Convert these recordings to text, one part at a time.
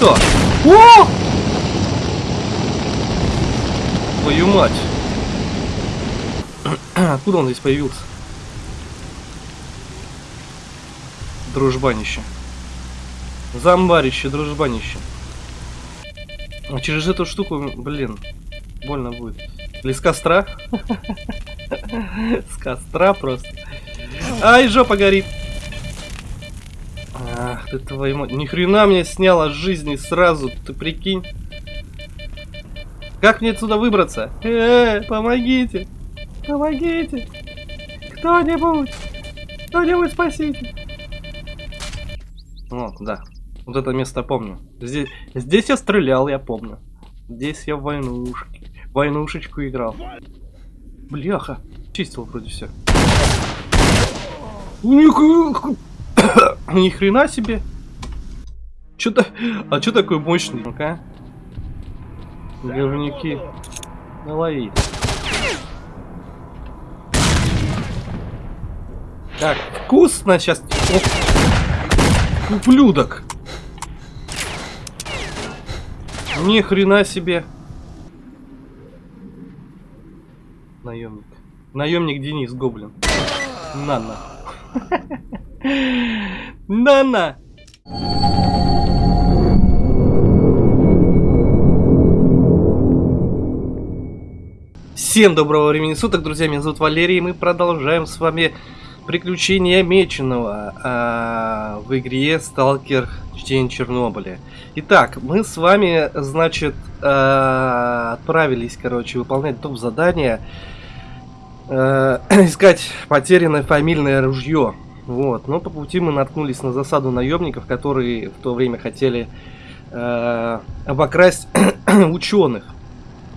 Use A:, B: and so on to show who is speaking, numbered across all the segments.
A: что? О! Твою мать. Откуда он здесь появился? Дружбанище. Зомбарище, дружбанище. А через эту штуку, блин, больно будет. Или с костра? С костра просто. Ай, жопа горит. Ах ты твою мать. Ни хрена мне сняла с жизни сразу, ты прикинь. Как мне отсюда выбраться? Э, помогите. Помогите. Кто-нибудь. Кто-нибудь спасите. Вот, да. Вот это место помню. Здесь, здесь я стрелял, я помню. Здесь я в войнушке. Войнушечку играл. Бляха. Чистил вроде все. Ни хрена себе. Что-то... А что такой мощный? Ну-ка. Говнюки. Налови. Так, вкусно сейчас. Ублюдок. Ни хрена себе. Наемник. Наемник Денис Гоблин. На-на. На-на. Всем доброго времени суток, друзья, меня зовут Валерий, и мы продолжаем с вами приключения Меченого а, в игре Сталкер Чтение Чернобыля. Итак, мы с вами, значит, а, отправились, короче, выполнять топ-задание, а, искать потерянное фамильное ружье. Вот, но по пути мы наткнулись на засаду наемников, которые в то время хотели а, обокрасть ученых.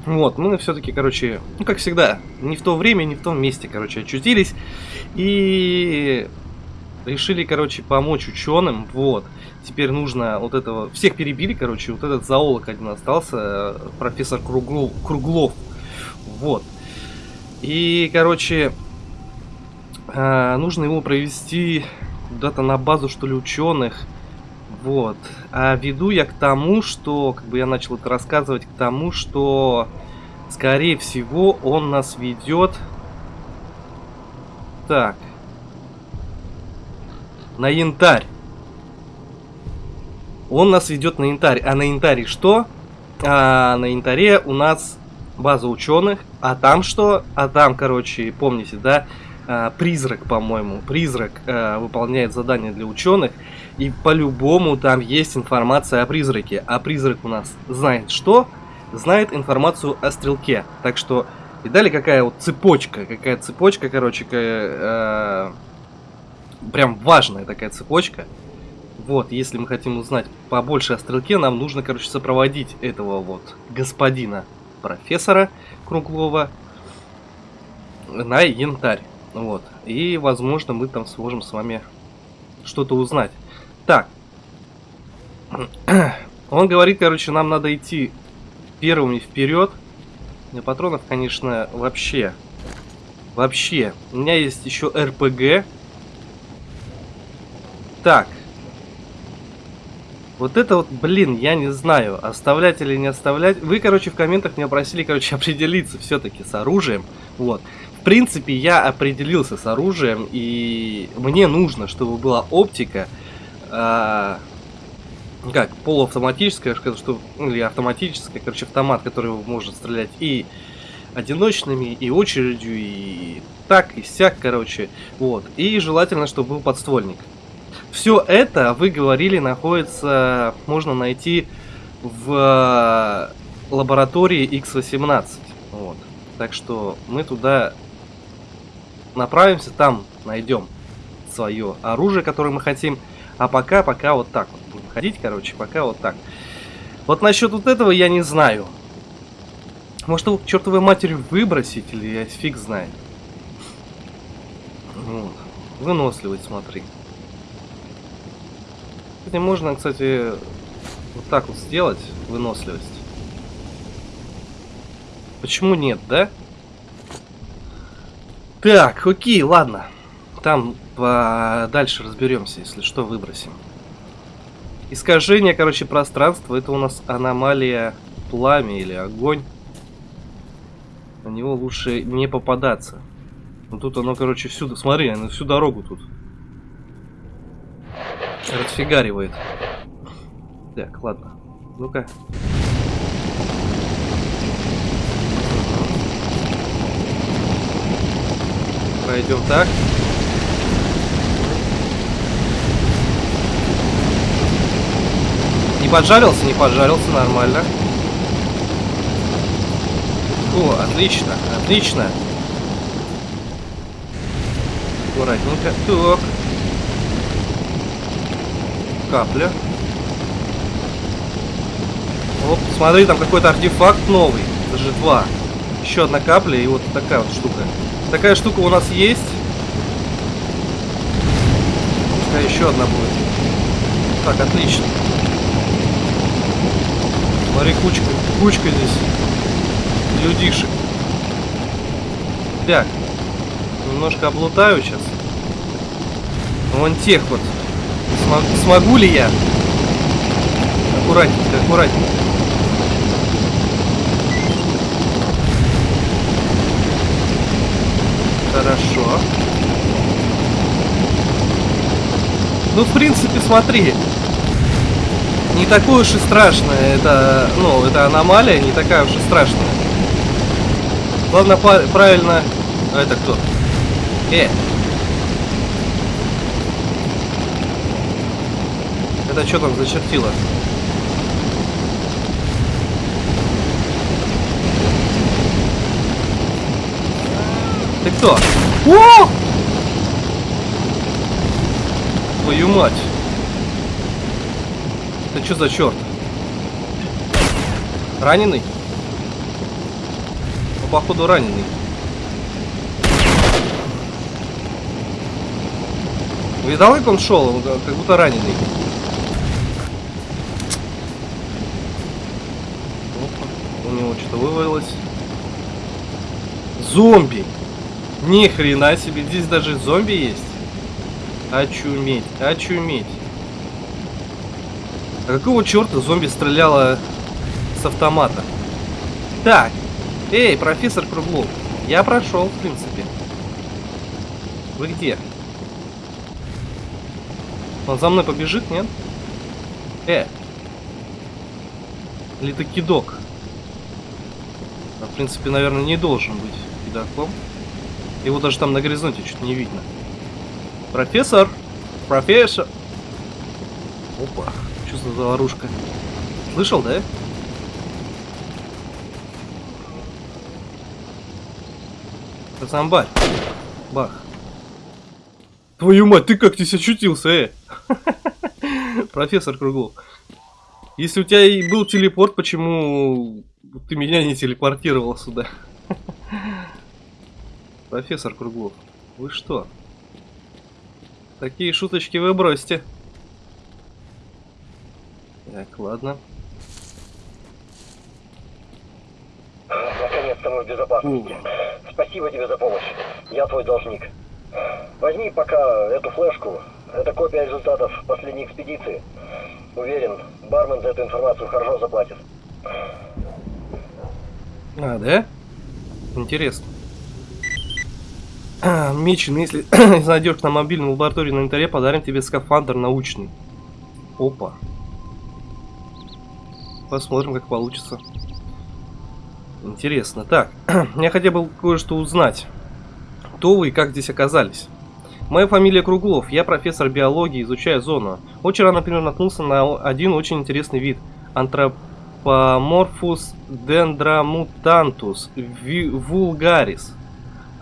A: Вот, мы все-таки, короче, ну как всегда, не в то время, не в том месте, короче, очутились. И решили, короче, помочь ученым. Вот. Теперь нужно вот этого... Всех перебили, короче, вот этот зоолог один остался, профессор Круглов. Круглов. Вот. И, короче, э, нужно его провести куда-то на базу, что ли, ученых. Вот. А веду я к тому, что, как бы я начал это рассказывать, к тому, что, скорее всего, он нас ведет... Так. На янтарь. Он нас ведет на янтарь. А на янтаре что? А на янтаре у нас база ученых. А там что? А там, короче, помните, да? А, призрак, по-моему. Призрак а, выполняет задание для ученых. И по-любому там есть информация о призраке. А призрак у нас знает что? Знает информацию о стрелке. Так что, видали, какая вот цепочка? Какая цепочка, короче, э, прям важная такая цепочка. Вот, если мы хотим узнать побольше о стрелке, нам нужно, короче, сопроводить этого вот господина профессора Круглова на янтарь. Вот. И, возможно, мы там сможем с вами что-то узнать. Так. Он говорит, короче, нам надо идти первыми вперед. Для патронов, конечно, вообще. Вообще. У меня есть еще РПГ. Так. Вот это вот, блин, я не знаю, оставлять или не оставлять. Вы, короче, в комментах меня просили, короче, определиться все-таки с оружием. Вот. В принципе, я определился с оружием, и мне нужно, чтобы была оптика, э, как, полуавтоматическая, что, ну, или автоматическая, короче, автомат, который может стрелять и одиночными, и очередью, и так, и сяк, короче, вот. И желательно, чтобы был подствольник. Все это, вы говорили, находится, можно найти в лаборатории X18. Вот. Так что мы туда направимся, там найдем свое оружие, которое мы хотим. А пока, пока вот так вот будем ходить, короче, пока вот так. Вот насчет вот этого я не знаю. Может его к чертовой матери выбросить, или я фиг знает. Вот. Выносливость, смотри. Кстати, можно, кстати, вот так вот сделать, выносливость. Почему нет, да? Так, окей, ладно. Там дальше разберемся, если что, выбросим. Искажение, короче, пространства. Это у нас аномалия пламя или огонь. На него лучше не попадаться. Ну тут оно, короче, всюду. Смотри, оно всю дорогу тут. Расфигаривает. Так, ладно. Ну-ка. Пройдем так. Не поджарился, не поджарился, нормально. О, отлично, отлично. Аккуратненько. Так. Капля. Оп, смотри, там какой-то артефакт новый. Даже два. Еще одна капля и вот такая вот штука. Такая штука у нас есть. Пускай еще одна будет. Так, отлично. Смотри, кучка, кучка здесь людишек. Так, немножко облутаю сейчас. Вон тех вот. Смог, смогу ли я? Аккуратненько, аккуратненько. Хорошо. Ну, в принципе, смотри. Не такое уж и страшное. Это, ну, это аномалия, не такая уж и страшная. Главное, правильно... А это кто? Э! Это что там зачертило? Ты кто? О! Твою мать. Это что за черт? Раненый? Ну, походу раненый. Видал, как он шел? Он как будто раненый. Опа, у него что-то вывалилось. Зомби! Ни хрена себе, здесь даже зомби есть. Очуметь, очуметь. А какого черта зомби стреляла с автомата? Так, эй, профессор Круглов, я прошел, в принципе. Вы где? Он за мной побежит, нет? Э! Или ты кидок? А, в принципе, наверное, не должен быть кидаком. Его даже там на горизонте чуть не видно. Профессор! Профессор! Опа, что за заварушка? Слышал, да? Пацамбарь. Бах. Твою мать, ты как здесь очутился, э? Профессор Круглов. Если у тебя и был телепорт, почему ты меня не телепортировал сюда? Профессор Круглов, вы что? Такие шуточки вы бросьте. Так, ладно.
B: Наконец-то мы в безопасности. Спасибо тебе за помощь. Я твой должник. Возьми пока эту флешку. Это копия результатов последней экспедиции. Уверен, бармен за эту информацию хорошо заплатит.
A: А, да? Интересно. Мичин, если найдешь на мобильном лаборатории на инвентаре, подарим тебе скафандр научный. Опа. Посмотрим, как получится. Интересно. Так, я хотел бы кое-что узнать. Кто вы и как здесь оказались? Моя фамилия Круглов, я профессор биологии, изучаю зону. Рано, например, наткнулся на один очень интересный вид. Антропоморфус дендрамутантус вулгарис.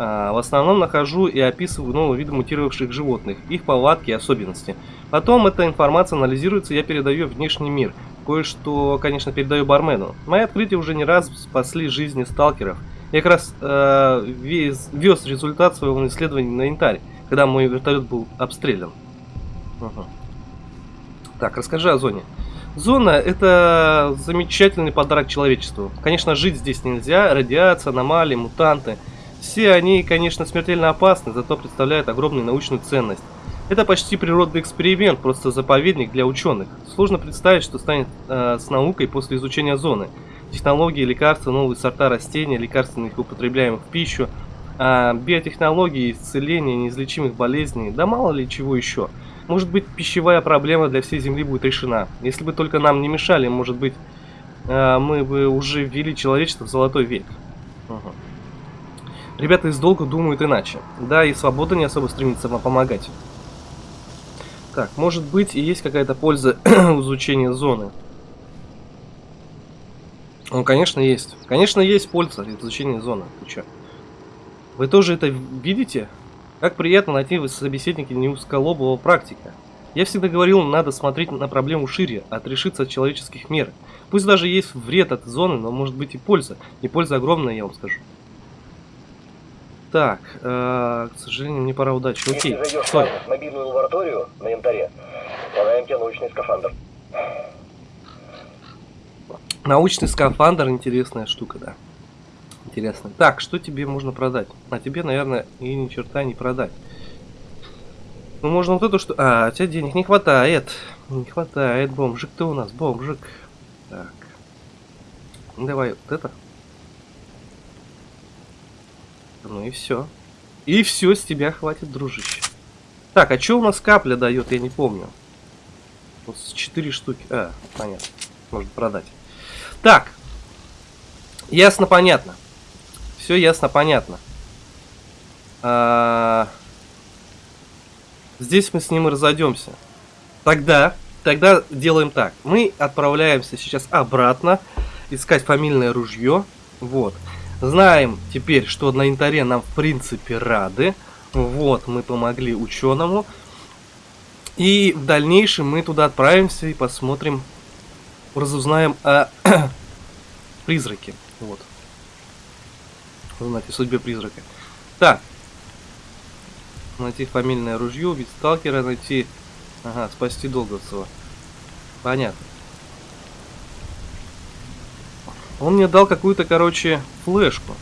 A: А, в основном нахожу и описываю новые виды мутировавших животных, их повадки и особенности. Потом эта информация анализируется, и я передаю внешний мир. Кое-что, конечно, передаю бармену. Мои открытия уже не раз спасли жизни сталкеров. Я как раз э, вез, вез результат своего исследования на янтарь, когда мой вертолет был обстрелян. Угу. Так, расскажи о зоне. Зона это замечательный подарок человечеству. Конечно, жить здесь нельзя, радиация, аномалии, мутанты – все они, конечно, смертельно опасны, зато представляют огромную научную ценность. Это почти природный эксперимент, просто заповедник для ученых. Сложно представить, что станет э, с наукой после изучения зоны. Технологии, лекарства, новые сорта растений, лекарственных употребляемых в пищу, э, биотехнологии, исцеления неизлечимых болезней, да мало ли чего еще. Может быть, пищевая проблема для всей Земли будет решена. Если бы только нам не мешали, может быть, э, мы бы уже ввели человечество в золотой век. Угу. Ребята из долга думают иначе. Да, и свобода не особо стремится вам помогать. Так, может быть и есть какая-то польза в изучении зоны. Ну, конечно, есть. Конечно, есть польза в изучении зоны. Ты чё? Вы тоже это видите? Как приятно найти в собеседнике неузколобого практика. Я всегда говорил, надо смотреть на проблему шире, отрешиться от человеческих мер. Пусть даже есть вред от зоны, но может быть и польза. И польза огромная, я вам скажу. Так, э, к сожалению, мне пора удачи. Окей,
B: Если
A: стой.
B: мобильную лабораторию на янтаре, подаем тебе научный скафандр.
A: Научный скафандр, интересная штука, да. Интересно. Так, что тебе можно продать? А тебе, наверное, и ни черта не продать. Ну, можно вот эту что... А, у тебя денег не хватает. Не хватает, бомжик ты у нас, бомжик. Так. Давай вот это. Ну и все. И все, с тебя хватит, дружище. Так, а что у нас капля дает, я не помню. Вот с 4 штуки. А, понятно. Можно продать. Так. Ясно, понятно. Все ясно, понятно. А, Здесь мы с ним и разойдемся. Тогда, тогда делаем так. Мы отправляемся сейчас обратно искать фамильное ружье. Вот. Знаем теперь, что на янтаре нам в принципе рады. Вот, мы помогли ученому. И в дальнейшем мы туда отправимся и посмотрим, разузнаем о призраке. Вот. О судьбе призрака. Так. Найти фамильное ружье, убить сталкера, найти... Ага, спасти Долговцева. Понятно. Он мне дал какую-то, короче, флешку.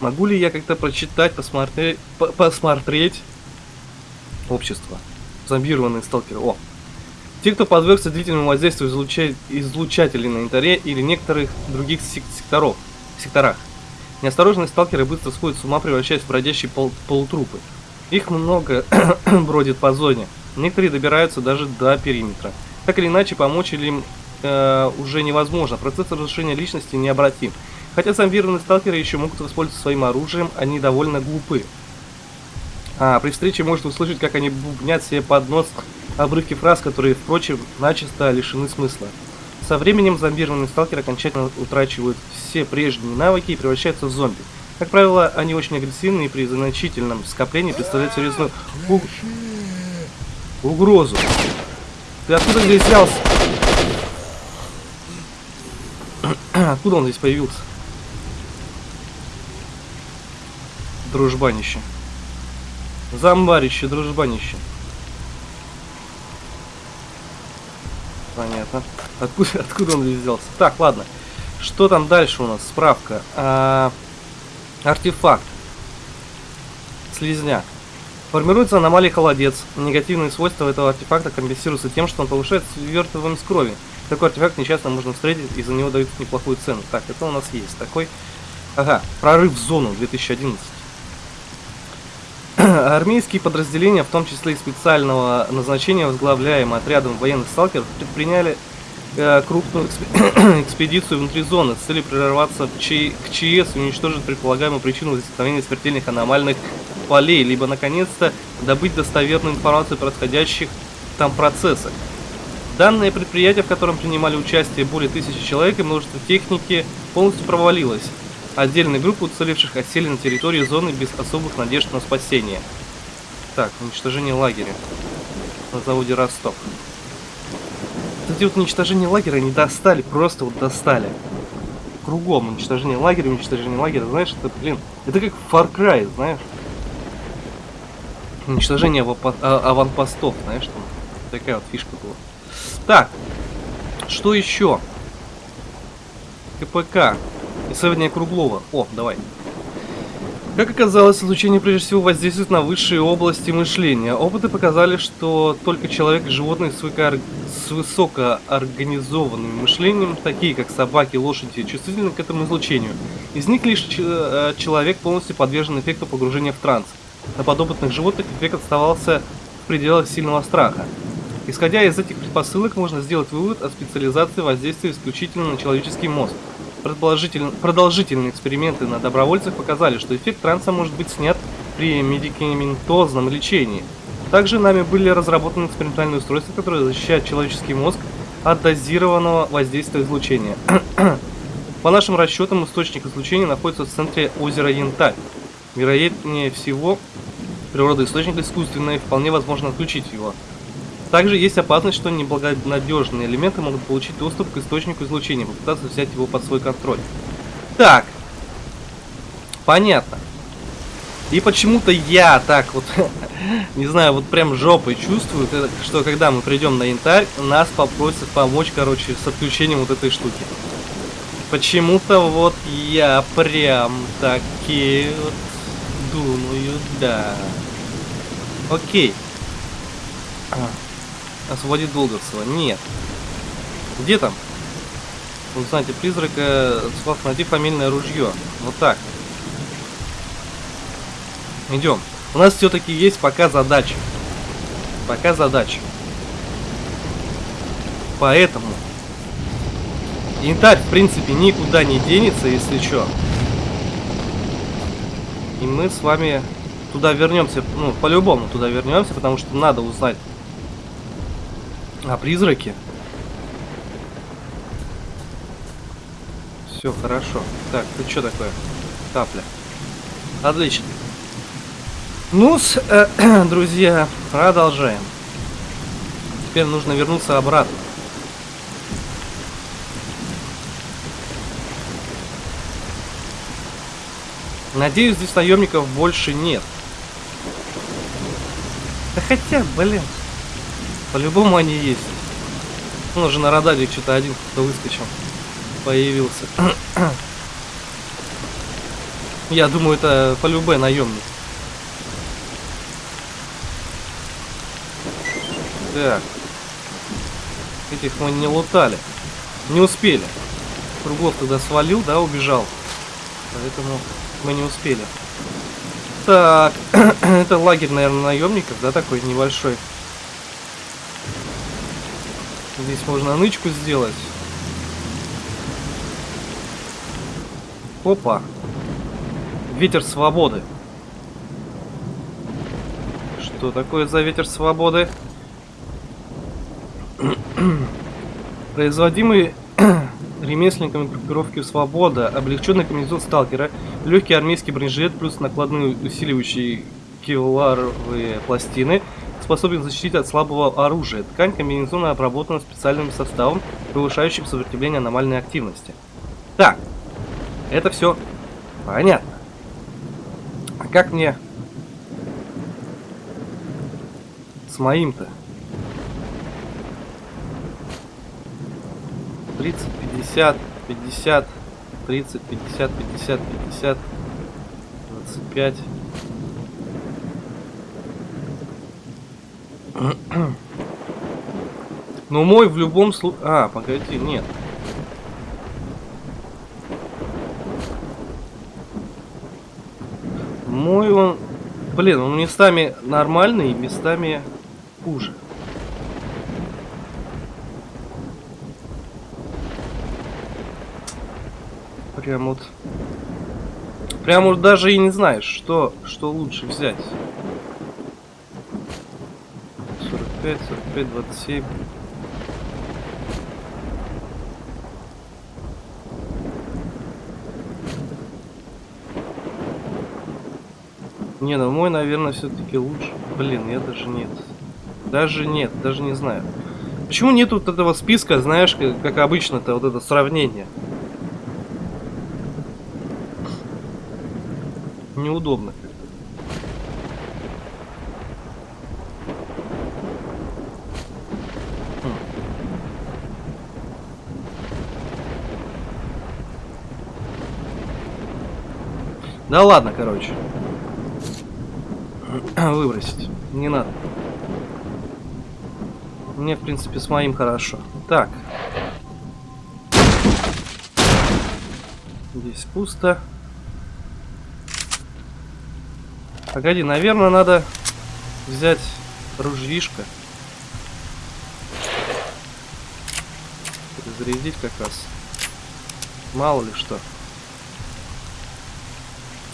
A: Могу ли я как-то прочитать, посмотреть, по посмотреть общество? Зомбированные сталкеры. О! Те, кто подвергся длительному воздействию излуча... излучателей на янтаре или некоторых других сек секторов, секторах. Неосторожные сталкеры быстро сходят с ума, превращаясь в бродящие пол полутрупы. Их много бродит по зоне. Некоторые добираются даже до периметра. Так или иначе, помочь им э, уже невозможно. Процесс разрушения личности необратим. Хотя зомбированные сталкеры еще могут воспользоваться своим оружием, они довольно глупы. А, при встрече может услышать, как они бубнят себе под нос обрывки фраз, которые, впрочем, начисто лишены смысла. Со временем зомбированные сталкеры окончательно утрачивают все прежние навыки и превращаются в зомби. Как правило, они очень агрессивны и при значительном скоплении представляют серьезную у- угрозу. Ты откуда здесь взялся? Откуда он здесь появился? Дружбанище. Зомбарище, дружбанище. Понятно. Откуда, откуда он здесь взялся? Так, ладно. Что там дальше у нас? Справка. А, артефакт. Слизняк. Формируется аномалия холодец. Негативные свойства этого артефакта компенсируются тем, что он повышает свертываемость крови. Такой артефакт нечасто можно встретить, и за него дают неплохую цену. Так, это у нас есть. Такой. Ага, прорыв в зону 2011. Армейские подразделения, в том числе и специального назначения, возглавляемые отрядом военных сталкеров, предприняли э, крупную экспе- экспедицию внутри зоны с целью Ч- к ЧС и уничтожить предполагаемую причину возникновения смертельных аномальных полей, либо, наконец-то, добыть достоверную информацию о происходящих там процессах. Данное предприятие, в котором принимали участие более тысячи человек и множество техники, полностью провалилось. Отдельные группы уцелевших осели на территории зоны без особых надежд на спасение. Так, уничтожение лагеря на заводе Ростов. Вот Эти вот уничтожение лагеря не достали, просто вот достали. Кругом уничтожение лагеря, уничтожение лагеря, знаешь, это, блин, это как Far Cry, знаешь. Уничтожение а- аванпостов, знаешь, там такая вот фишка была. Так, что еще? КПК. Исследование Круглова. О, давай. Как оказалось, излучение прежде всего воздействует на высшие области мышления. Опыты показали, что только человек и животные с, высоко- с высокоорганизованным мышлением, такие как собаки, лошади, чувствительны к этому излучению. Из них лишь э, человек полностью подвержен эффекту погружения в транс. На подопытных животных эффект оставался в пределах сильного страха. Исходя из этих предпосылок, можно сделать вывод о специализации воздействия исключительно на человеческий мозг. Продолжитель- Продолжительные эксперименты на добровольцах показали, что эффект транса может быть снят при медикаментозном лечении. Также нами были разработаны экспериментальные устройства, которые защищают человеческий мозг от дозированного воздействия излучения. По нашим расчетам, источник излучения находится в центре озера Янтарь. Вероятнее всего, природа источника искусственная и вполне возможно отключить его. Также есть опасность, что неблагонадежные элементы могут получить доступ к источнику излучения, попытаться взять его под свой контроль. Так. Понятно. И почему-то я так вот, не знаю, вот прям жопой чувствую, что когда мы придем на янтарь, нас попросят помочь, короче, с отключением вот этой штуки. Почему-то вот я прям таки вот думаю, да. Окей. А. Освободить Долговцева. Нет. Где там? Узнайте призрака, Слав, найди фамильное ружье. Вот так. Идем. У нас все-таки есть пока задача. Пока задача. Поэтому янтарь, в принципе, никуда не денется, если что. И мы с вами туда вернемся. Ну, по-любому туда вернемся, потому что надо узнать а призраки? Все хорошо. Так, ты что такое? Капля. Отлично. ну э, друзья, продолжаем. Теперь нужно вернуться обратно. Надеюсь, здесь наемников больше нет. Да хотя, блин. По-любому они есть. Ну, уже на радаре что-то один кто выскочил. Появился. Я думаю, это по любой наемник. Так. Этих мы не лутали. Не успели. Кругов тогда свалил, да, убежал. Поэтому мы не успели. Так, это лагерь, наверное, наемников, да, такой небольшой. Здесь можно нычку сделать. Опа. Ветер свободы. Что такое за ветер свободы? Производимый ремесленниками группировки Свобода, облегченный комбинезон сталкера, легкий армейский бронежилет плюс накладные усиливающие кевларовые пластины – способен защитить от слабого оружия. Ткань комбинезона обработана специальным составом, повышающим сопротивление аномальной активности. Так, это все понятно. А как мне с моим-то? 30, 50, 50, 30, 50, 50, 50, 25. Но мой в любом случае... А, погоди, нет. Мой он... Блин, он местами нормальный, местами хуже. Прям вот... Прям вот даже и не знаешь, что, что лучше взять. 45, 45, 27. Не, ну мой, наверное, все-таки лучше. Блин, я даже нет. Даже нет, даже не знаю. Почему нет вот этого списка, знаешь, как, как обычно-то, вот это сравнение? Неудобно. Да ладно, короче. Выбросить. Не надо. Мне, в принципе, с моим хорошо. Так. Здесь пусто. Погоди, наверное, надо взять ружьишко. Зарядить как раз. Мало ли что.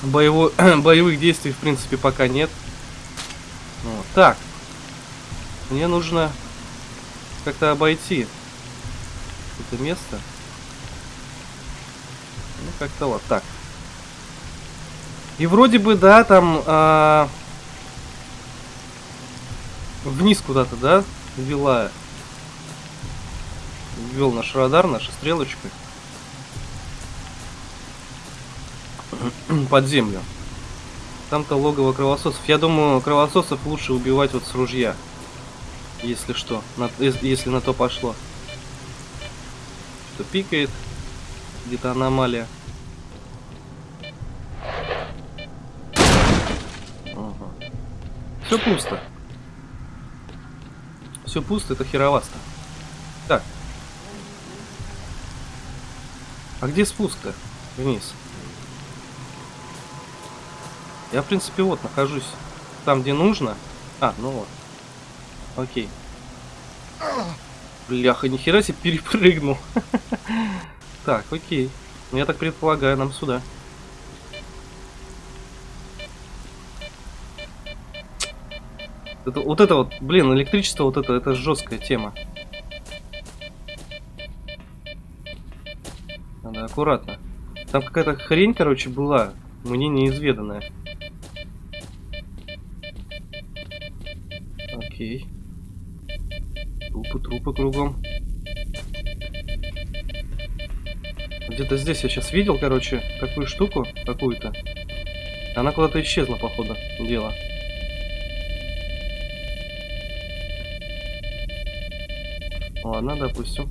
A: Боево... Боевых действий, в принципе, пока нет. Вот. Так. Мне нужно как-то обойти это место. Ну, как-то вот так. И вроде бы, да, там а... вниз куда-то, да, вела ввел наш радар, наша стрелочка под землю. Там-то логово кровососов. Я думаю, кровососов лучше убивать вот с ружья. Если что, на, если на то пошло. Что пикает, где-то аномалия. Ага. Все пусто. Все пусто, это херовасто. Так. А где спуск-то? Вниз. Я, в принципе, вот нахожусь там, где нужно. А, ну вот. Окей. Бляха, нихера себе перепрыгнул. Так, окей. Я так предполагаю, нам сюда. Это, вот это вот, блин, электричество, вот это, это жесткая тема. Надо аккуратно. Там какая-то хрень, короче, была, мне неизведанная. Окей. Трупы, трупы кругом. Где-то здесь я сейчас видел, короче, такую штуку, какую-то. Она куда-то исчезла, походу, дело. Ладно, допустим.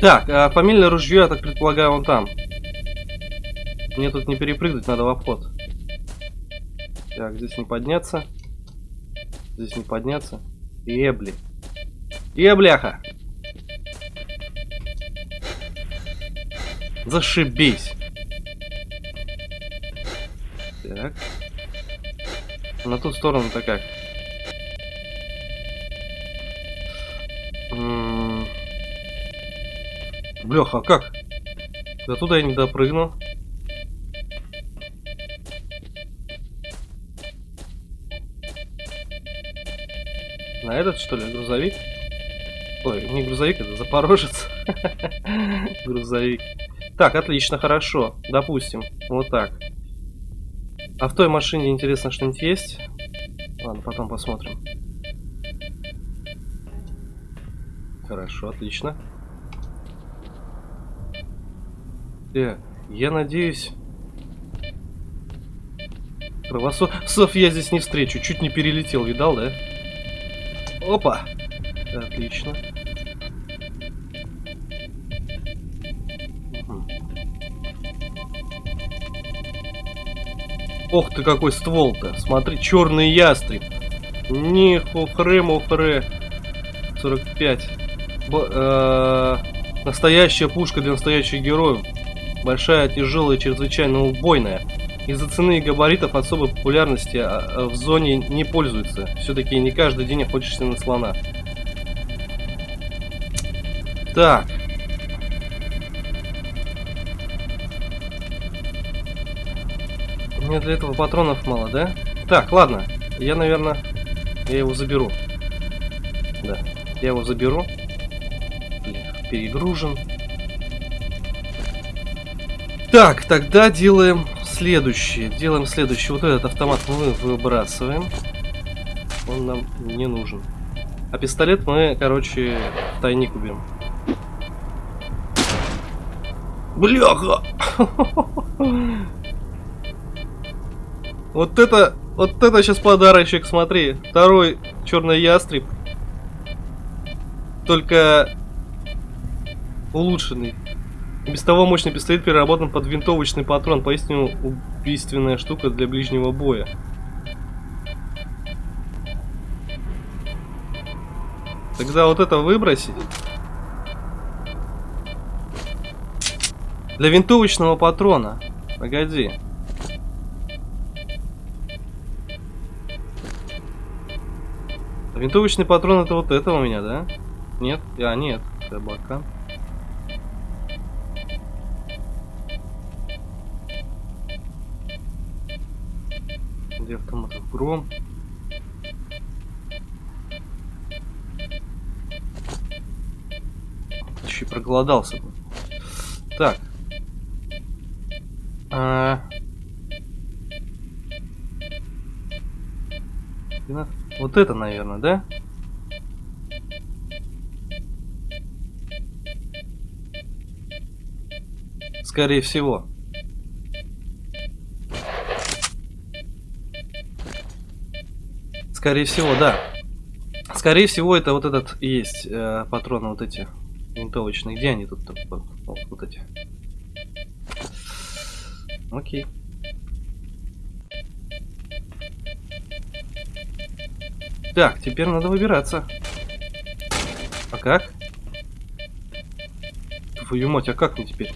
A: Так, а фамильное ружье, я так предполагаю, он там. Мне тут не перепрыгнуть, надо в обход. Так, здесь не подняться. Здесь не подняться. Ебли. Ебляха! Зашибись. Так. На ту сторону-то как? Бляха, а как? До туда я не допрыгнул. На этот, что ли, грузовик? Ой, не грузовик, это Запорожец. грузовик. Так, отлично, хорошо. Допустим, вот так. А в той машине, интересно, что-нибудь есть? Ладно, потом посмотрим. Хорошо, отлично. Так, я надеюсь... Кровососов я здесь не встречу. Чуть не перелетел, видал, да? Опа! Отлично. Ох ты какой ствол-то. Смотри, черный ястреб. Не хухры мухры. 45. Б э настоящая пушка для настоящих героев. Большая, тяжелая, чрезвычайно убойная. Из-за цены и габаритов особой популярности а, а, в зоне не пользуется. Все-таки не каждый день охотишься на слона. Так. Мне для этого патронов мало, да? Так, ладно. Я, наверное, я его заберу. Да, я его заберу. перегружен. Так, тогда делаем следующее. Делаем следующее. Вот этот автомат мы выбрасываем. Он нам не нужен. А пистолет мы, короче, тайник убьем. Бляха! Вот это, вот это сейчас подарочек, смотри. Второй черный ястреб. Только улучшенный. Без того мощный пистолет переработан под винтовочный патрон. Поистине убийственная штука для ближнего боя. Тогда вот это выбросить. Для винтовочного патрона. Погоди. Винтовочный патрон это вот это у меня, да? Нет? А, нет. Это бока. Где автоматов? Гром. Еще проголодался. Так. А... Вот это, наверное, да? Скорее всего. Скорее всего, да. Скорее всего, это вот этот есть э, патроны вот эти винтовочные. Где они тут? Вот, вот эти. Окей. Так, теперь надо выбираться. А как? Твою мать, а как мне теперь?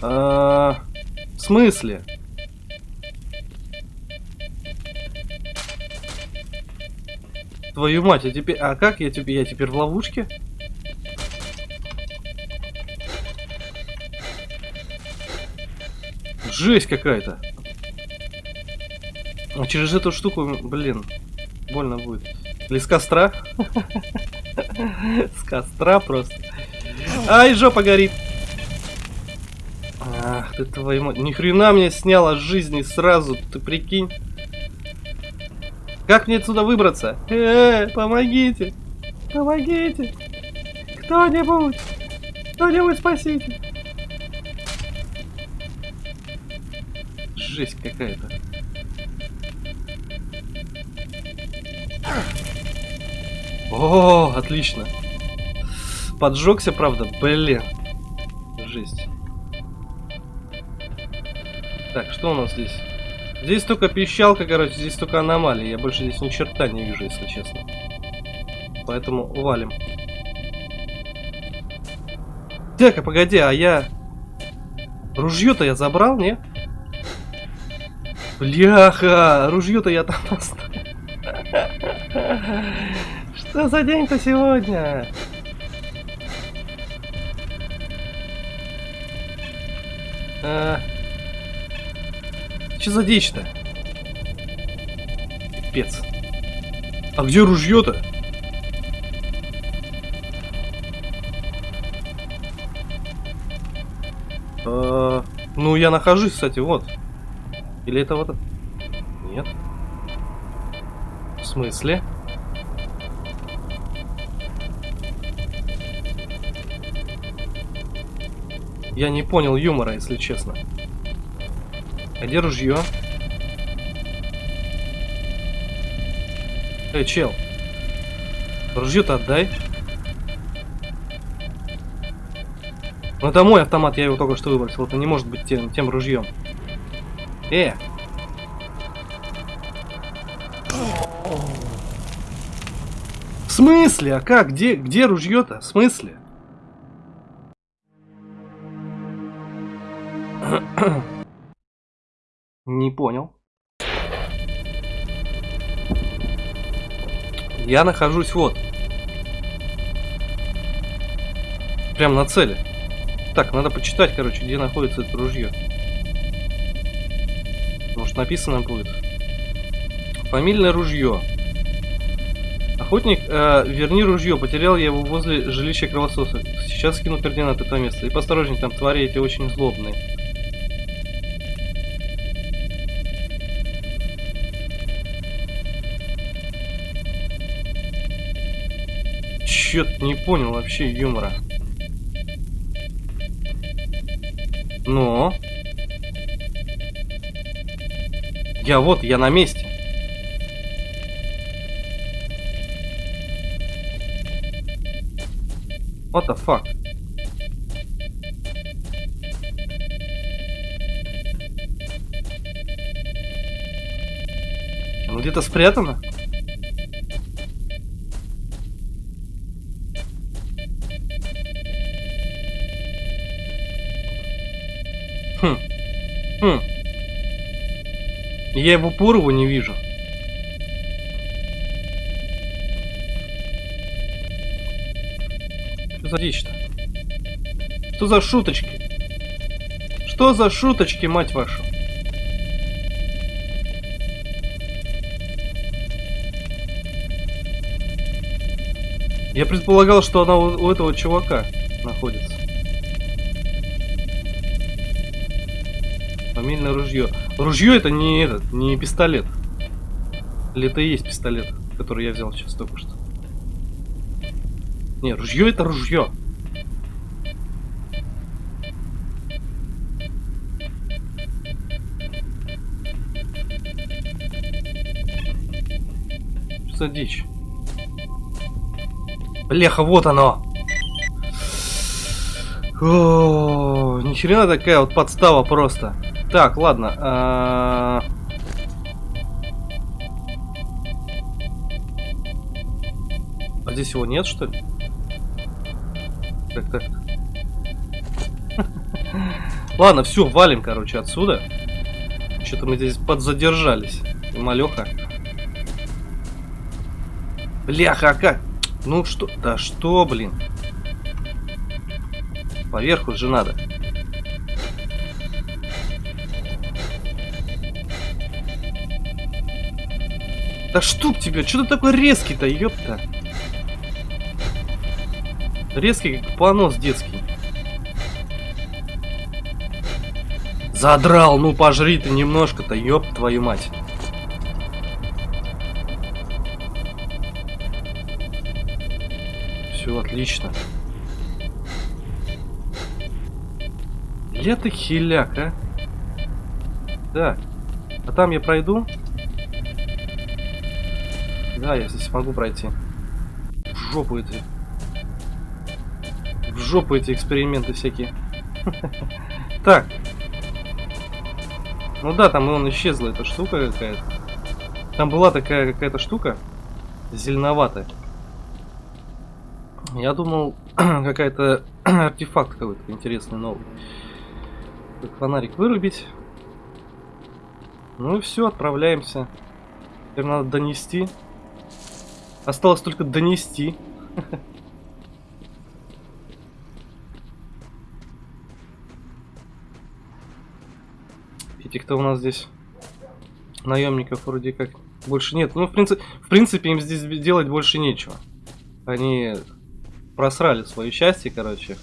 A: А, в смысле? Твою мать, а теперь... А как я теперь... Я теперь в ловушке? Жесть какая-то. А через эту штуку, блин, больно будет. Или с костра? С костра просто. Ай, жопа горит. Ах ты твою мать. Ни хрена мне сняла жизни сразу, ты прикинь. Как мне отсюда выбраться? Э, помогите. Помогите. Кто-нибудь. Кто-нибудь спасите. Жесть какая-то. О, отлично. Поджегся, правда? Блин. Жесть. Так, что у нас здесь? Здесь только пищалка, короче, здесь только аномалии. Я больше здесь ни черта не вижу, если честно. Поэтому валим. Так, а погоди, а я... Ружье-то я забрал, не? Бляха, ружье-то я там оставил. Что за день-то сегодня? Что за дичь-то? Пипец. А где ружье-то? А, ну, я нахожусь, кстати, вот. Или это вот... Нет. В смысле? Я не понял юмора, если честно. А где ружье? Эй, чел. Ружье-то отдай. Ну это мой автомат, я его только что выбросил. Это не может быть тем, тем ружьем. Э! В смысле? А как? Где, где ружье-то? В смысле? Не понял. Я нахожусь вот. Прям на цели. Так, надо почитать, короче, где находится это ружье. Может написано будет. Фамильное ружье. Охотник, э, верни ружье. Потерял я его возле жилища кровососа. Сейчас скину координаты этого места. И посторожней, там твари эти очень злобные. Чё-то не понял вообще юмора. Но... Я вот, я на месте. What the fuck? Ну где-то спрятано? Я его его не вижу. Что за дичь-то? Что за шуточки? Что за шуточки, мать вашу? Я предполагал, что она у, у этого чувака находится. Фамильное ружье. Ружье это не этот, не пистолет. Или это и есть пистолет, который я взял сейчас только что. Не, ружье это ружье. Что за дичь? Бляха, вот оно! О, ни хрена такая вот подстава просто. Так, ладно. А... а здесь его нет, что ли? Так, так. Ладно, все, валим, короче, отсюда. Что-то мы здесь подзадержались. Малеха. Бляха, а как? Ну что? Да что, блин? Поверху же надо. Да штук тебе, что ты такой резкий-то, ёпта? Резкий, как понос детский. Задрал, ну пожри ты немножко-то, ёб твою мать. Все отлично. Ты хиляк, а? Да. А там я пройду? Да, я здесь могу пройти. В жопу эти. В жопу эти эксперименты всякие. Так. Ну да, там он исчезла эта штука какая-то. Там была такая какая-то штука. Зеленоватая. Я думал, какая-то артефакт какой-то интересный новый. Фонарик вырубить. Ну и все, отправляемся. Теперь надо донести. Осталось только донести. Этих-то у нас здесь наемников вроде как больше нет. Ну, в принципе, в принципе, им здесь делать больше нечего. Они просрали свое счастье, короче.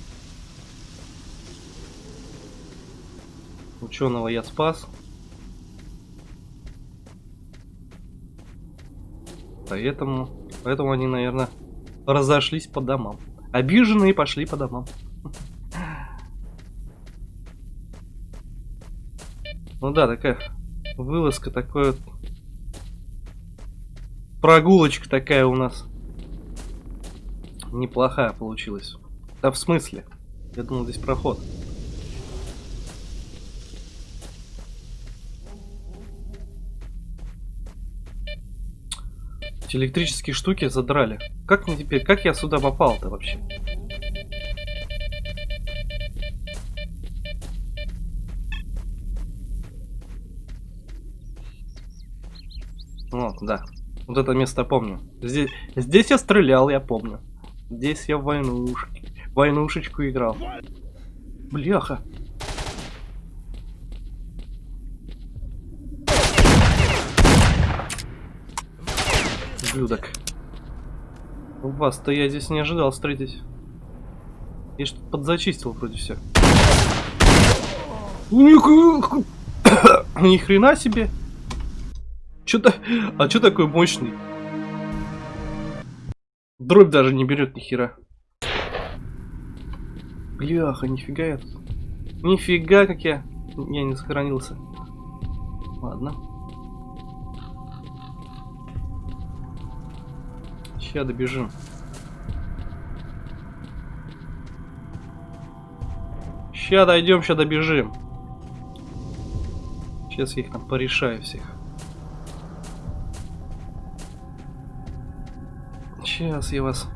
A: Ученого я спас. Поэтому, поэтому они, наверное, разошлись по домам. Обиженные пошли по домам. Ну да, такая вылазка, такой вот прогулочка такая у нас. Неплохая получилась. Да в смысле? Я думал, здесь проход. Эти электрические штуки задрали. Как мне теперь, как я сюда попал-то вообще? Вот, да. Вот это место помню. Здесь, здесь я стрелял, я помню. Здесь я в войнушке, войнушечку играл. Бляха. Ублюдок. Вас-то я здесь не ожидал встретить. Я что-то подзачистил вроде все. Ни хрена себе. Что-то... А что такой мощный? Дробь даже не берет ни хера. Бляха, нифига я тут. Нифига, как я... Я не сохранился. Ладно. Сейчас добежим. Ща дойдем, ща добежим. Сейчас я их там порешаю всех. Сейчас я вас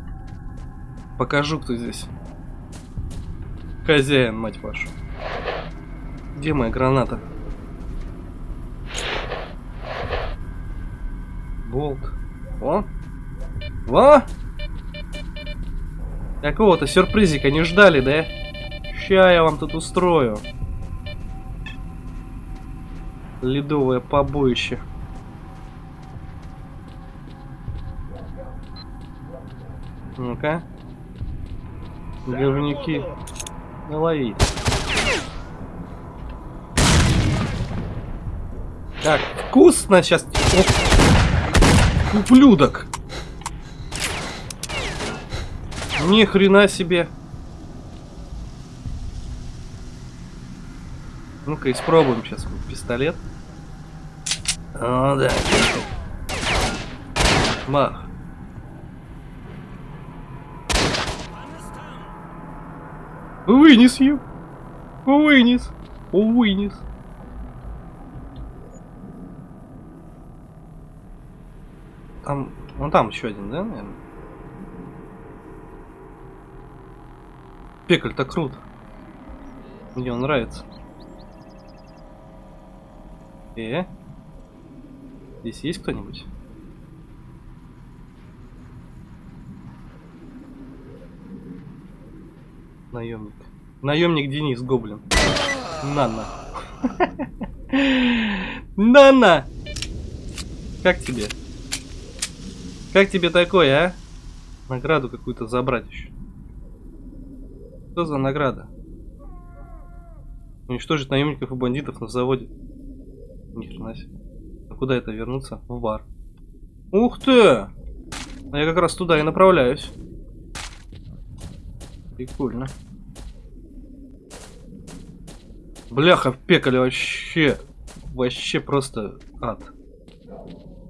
A: покажу, кто здесь. Хозяин, мать вашу. Где моя граната? Болт. О! Во! Какого-то сюрпризика не ждали, да? Ща я вам тут устрою. Ледовое побоище. Ну-ка. Говнюки. Налови. Так, вкусно сейчас. Оп. Ублюдок. Ни хрена себе. Ну-ка, испробуем сейчас пистолет. О, да. Мах. Вынес ее. Вынес. Вынес. Там, вон там еще один, да, наверное? Пекль-то круто. Мне он нравится. Э? Здесь есть кто-нибудь? Наемник. Наемник Денис Гоблин. Нана. Нана! Как тебе? Как тебе такое, а? Награду какую-то забрать еще. Что за награда? Уничтожить наемников и бандитов на заводе. Ни хрена себе. А куда это вернуться? В бар. Ух ты! А я как раз туда и направляюсь. Прикольно. Бляха, в пекале вообще... Вообще просто ад.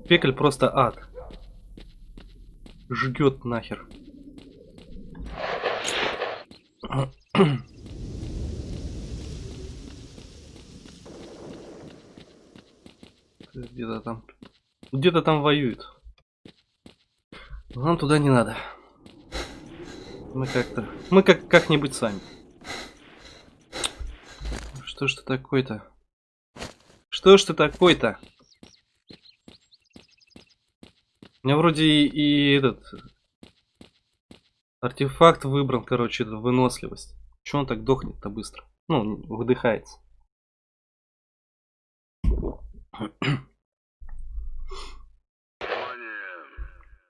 A: Пекаль просто ад. Жгет нахер. Где-то там... Где-то там воюет. нам туда не надо. Мы как-то... Мы как как-нибудь сами. Что ж ты такой-то? Что ж ты такой-то? У меня вроде и, и этот... Артефакт выбран, короче, выносливость. Чего он так дохнет-то быстро? Ну, выдыхается.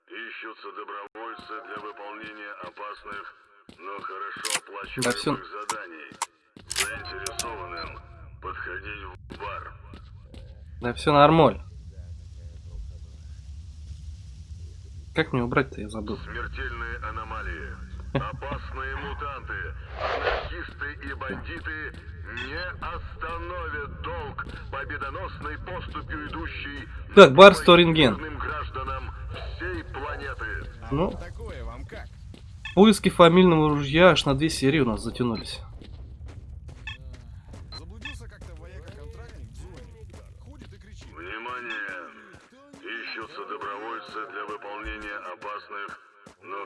C: Ищутся добровольцы для выполнения опасных, но хорошо оплачиваемых
A: Да всё.
C: заданий. Заинтересованным подходить в бар.
A: Да все нормально. Как мне убрать-то, я забыл.
C: Смертельные аномалии. Опасные мутанты. Анархисты и бандиты не остановят долг победоносной поступью идущей
A: Так, бар Сторинген.
C: гражданам всей планеты.
A: Ну,
D: Такое вам как?
A: поиски фамильного ружья аж на две серии у нас затянулись.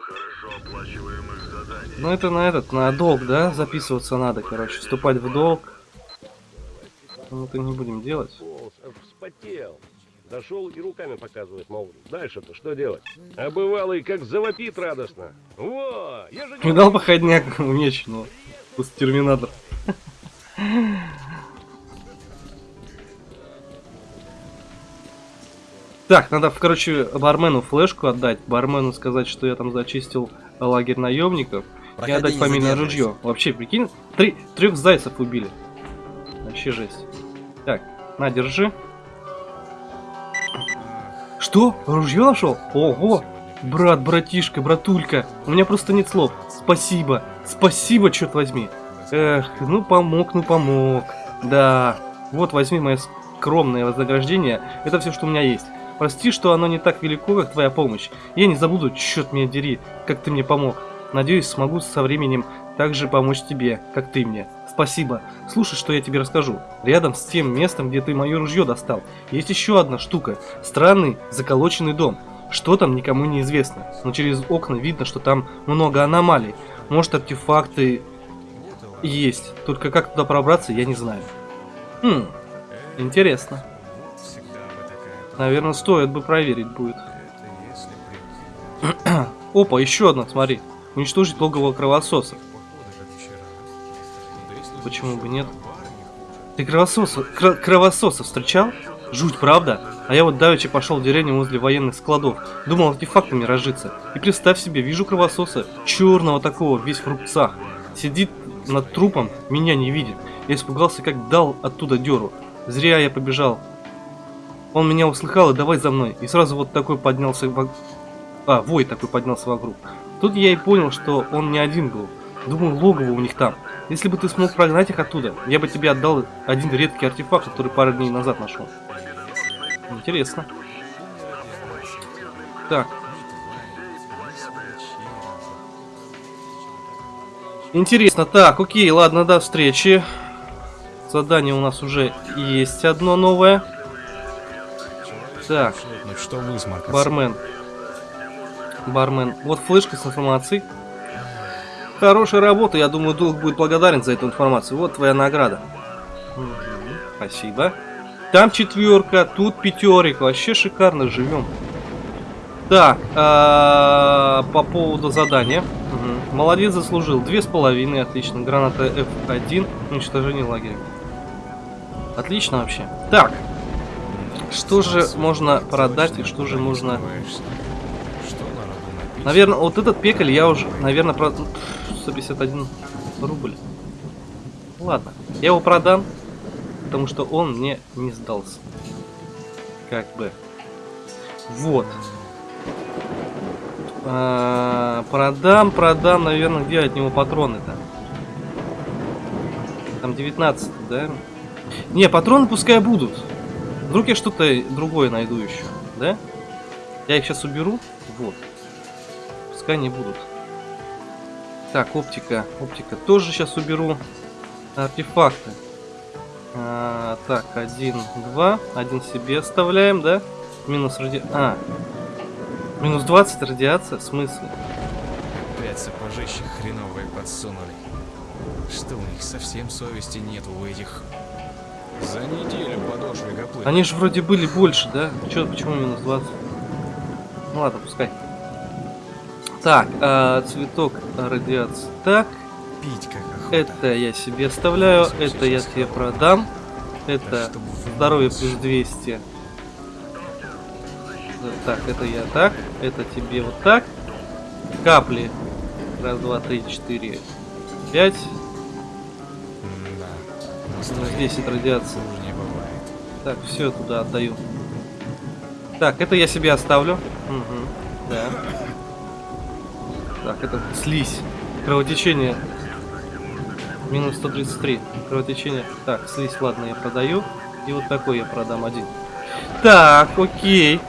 C: Хорошо оплачиваемых заданий.
A: Ну это на этот, на долг, да, записываться надо, короче, вступать в долг. Мы это не будем делать.
E: Волос аж вспотел. Зашел и руками показывает, мол, дальше-то что делать? А бывалый как завопит радостно. Во, я же не
A: Видал походняк умеченного? Пусть терминатор. Так, надо, короче, бармену флешку отдать. Бармену сказать, что я там зачистил лагерь наемников. И
F: Проходи,
A: отдать
F: не
A: фамильное ружье. Вообще, прикинь, три, трех зайцев убили. Вообще жесть. Так, на, держи. Что? Ружье нашел? Ого! Брат, братишка, братулька. У меня просто нет слов. Спасибо. Спасибо, черт возьми. Эх, ну помог, ну помог. Да. Вот возьми мое скромное вознаграждение. Это все, что у меня есть. Прости, что оно не так велико, как твоя помощь. Я не забуду, черт меня дери, как ты мне помог. Надеюсь, смогу со временем также помочь тебе, как ты мне. Спасибо. Слушай, что я тебе расскажу. Рядом с тем местом, где ты мое ружье достал, есть еще одна штука. Странный заколоченный дом. Что там, никому не известно. Но через окна видно, что там много аномалий. Может, артефакты есть. Только как туда пробраться, я не знаю. Хм, интересно. Наверное, стоит бы проверить будет. Опа, еще одна, смотри. Уничтожить логово кровососа. Почему бы нет? Ты кровососа, кро- кровососа встречал? Жуть, правда? А я вот давеча пошел в деревню возле военных складов. Думал артефактами разжиться. И представь себе, вижу кровососа, черного такого, весь в рубцах. Сидит над трупом, меня не видит. Я испугался, как дал оттуда деру. Зря я побежал. Он меня услыхал и давай за мной. И сразу вот такой поднялся вокруг. А, вой такой поднялся вокруг. Тут я и понял, что он не один был. Думаю, логово у них там. Если бы ты смог прогнать их оттуда, я бы тебе отдал один редкий артефакт, который пару дней назад нашел. Интересно. Так. Интересно. Так, окей, ладно, до встречи. Задание у нас уже есть одно новое. Так,
D: Ну что высморкаться?
A: бармен. Бармен. Вот флешка с информацией. Хорошая работа, я думаю, долг будет благодарен за эту информацию. Вот твоя награда. Спасибо. Там четверка, тут пятерик. Вообще шикарно живем. Так, а, по поводу задания. Мгм. Молодец, заслужил. Две с половиной, отлично. Граната F1, уничтожение лагеря. Отлично вообще. Так, что же можно продать и что же можно... Наверное, вот этот пекаль я уже, наверное, про... Пф, 151 рубль. Ладно, я его продам, потому что он мне не сдался. Как бы. Вот. А, продам, продам, наверное, где от него патроны-то? Там 19, да? Не, патроны пускай будут. Вдруг я что-то другое найду еще, да? Я их сейчас уберу. Вот. Пускай не будут. Так, оптика. Оптика тоже сейчас уберу. Артефакты. А, так, один, два. Один себе оставляем, да? Минус ради... А. Минус 20 радиация? В смысле?
D: Опять сапожище хреновые подсунули. Что у них совсем совести нет у этих? За неделю подошвы гоплы.
A: Они же вроде были больше, да? Чё, почему минус 20? Ну ладно, пускай. Так, а, цветок радиации. Так,
D: Пить как охота.
A: это я себе оставляю, это я тебе продам.
D: Да
A: Это здоровье плюс 200. Да, Так, это я так, это тебе вот так. Капли. Раз, два, три, четыре, пять. 10 радиации.
D: хуже не бывает.
A: Так, все туда отдаю. Так, это я себе оставлю. Угу, да. Так, это слизь. Кровотечение. Минус 133. Кровотечение. Так, слизь, ладно, я продаю. И вот такой я продам один. Так, окей.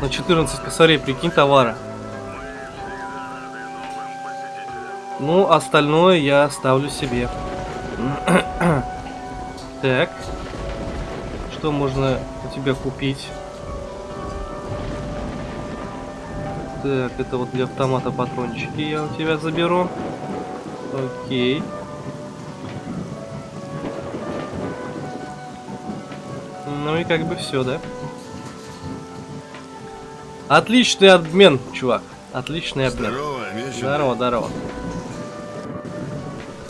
A: На 14 косарей, прикинь, товара. Ну, остальное я оставлю себе. Так. Что можно у тебя купить? Так, это вот для автомата патрончики я у тебя заберу. Окей. Ну и как бы все, да? Отличный обмен, чувак. Отличный обмен.
C: Здорово.
A: Здорово, здорово.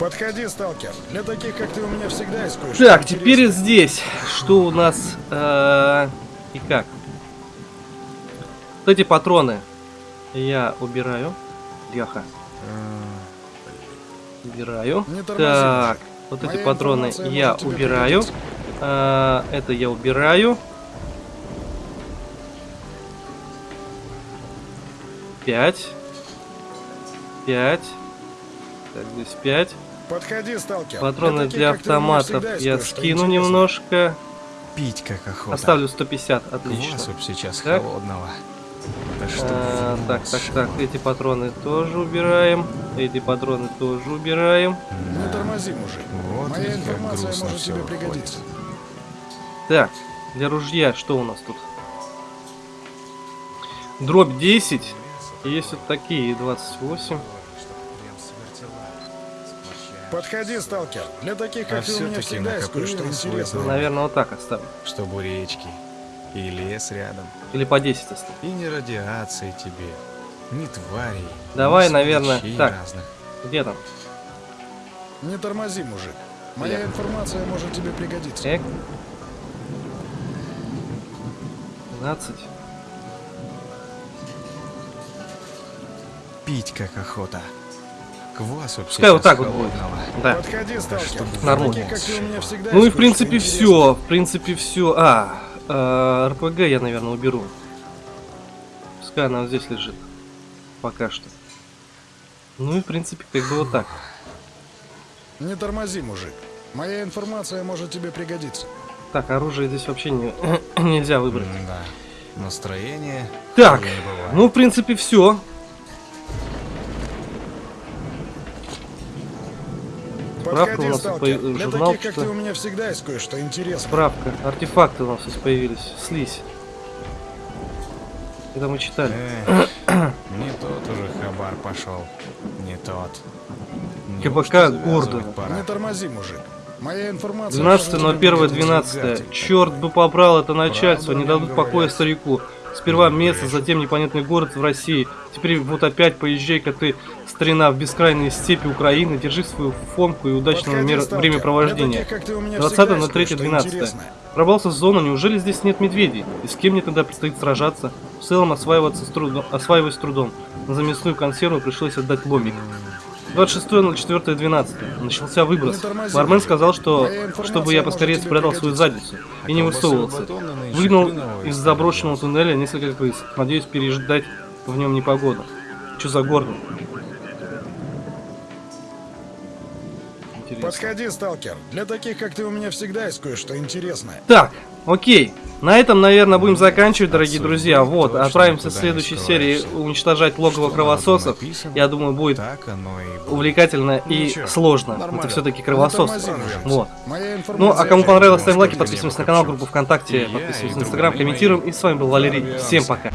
F: Подходи, сталкер. Для таких, как ты, у меня всегда есть
A: Так, теперь здесь. Что у нас э, и как? Вот эти патроны я убираю. Яха. Убираю.
F: Не тормози,
A: Так, вот эти патроны я убираю. А, это я убираю. Пять. Пять. Так, здесь пять.
F: Подходи, сталкер.
A: Патроны
F: таких,
A: для автоматов я скину немножко.
D: Пить как охота.
A: Оставлю 150, отлично.
D: Б сейчас
A: Так.
D: холодного. Да что
A: А, так, так, так, эти патроны тоже убираем. Эти патроны тоже убираем.
F: Не тормози, мужик.
D: Вот
F: Моя информация
D: грустно
F: может тебе
D: выходит.
F: пригодиться.
A: Так, для ружья что у нас тут? Дробь 10. И Есть вот такие 28.
F: Подходи, сталкер. Для таких,
D: А
F: как ты, у меня всегда есть кое-что интересное.
A: Наверное, вот так оставим.
D: Чтобы речки и лес рядом.
A: Или по 10 оставим.
D: И не радиации тебе, ни тварей.
A: Давай,
D: ни
A: наверное, так.
D: разных.
A: Где там?
F: Не тормози, мужик. Моя
A: Я.
F: информация может тебе пригодиться.
A: Эк. 12.
D: Пить как охота. Квасу
A: Пускай вот так вот будет. Да.
F: Подходи,
A: нормально. Ну и в принципе все. В принципе все. А, э, РПГ я, наверное, уберу. Пускай она вот здесь лежит. Пока что. Ну и в принципе как бы вот так.
F: Не тормози, мужик. Моя информация может тебе пригодиться.
A: Так, оружие здесь вообще не, нельзя выбрать.
D: Да. Настроение.
A: Так, ну в принципе все. Справка у нас
F: сталкер.
A: по-
F: Для
A: журнал,
F: таких, как
A: что-
F: ты, у меня всегда есть кое-что интересное.
A: Справка. Артефакты у нас здесь появились. Слизь. Это мы читали.
D: Эх, не тот уже хабар пошел. Не тот.
A: КПК
D: пора?
F: Не тормози, мужик. Моя информация...
A: 12
F: может
A: на
F: тебе
A: 1
F: пригодиться.
A: 12 Черт бы побрал это начальство,
D: Правду
A: не дадут покоя
D: говорят.
A: старику. Сперва место, затем непонятный город в России. Теперь вот опять поезжай-ка ты, старина, в бескрайние степи Украины. Держи свою фомку и удачного мер- времяпровождения.
F: Для таких, как ты, у меня
A: 20
F: всегда
A: на
F: есть
A: 3
F: кое-что
A: 12
F: интересное.
A: Пробрался в зону, неужели здесь нет медведей? И с кем мне тогда предстоит сражаться? В целом осваиваться с трудом, осваивать с трудом. На замесную консерву пришлось отдать ломик. 26 на 4 12 Начался выброс. Бармен сказал, что чтобы я поскорее спрятал свою задницу и не высовывался. Выгнал из заброшенного туннеля несколько крыс. Надеюсь переждать в нем непогоду. Что за город?
F: Подходи, сталкер. Для таких, как ты, у меня всегда есть кое-что интересное.
A: Так, окей. На этом, наверное, будем заканчивать, дорогие друзья. Вот, отправимся в следующей серии уничтожать логово кровососов. Я думаю, будет
D: и
A: увлекательно и
D: Ничего,
A: сложно. Это все-таки
F: Не
A: кровосос.
F: тормози, мужик.
A: Вот. Ну, а кому понравилось, ставим лайки, подписываемся на канал, группу ВКонтакте,
D: И и
A: подписываемся на Инстаграм, комментируем. И с вами был Валерий. Всем пока.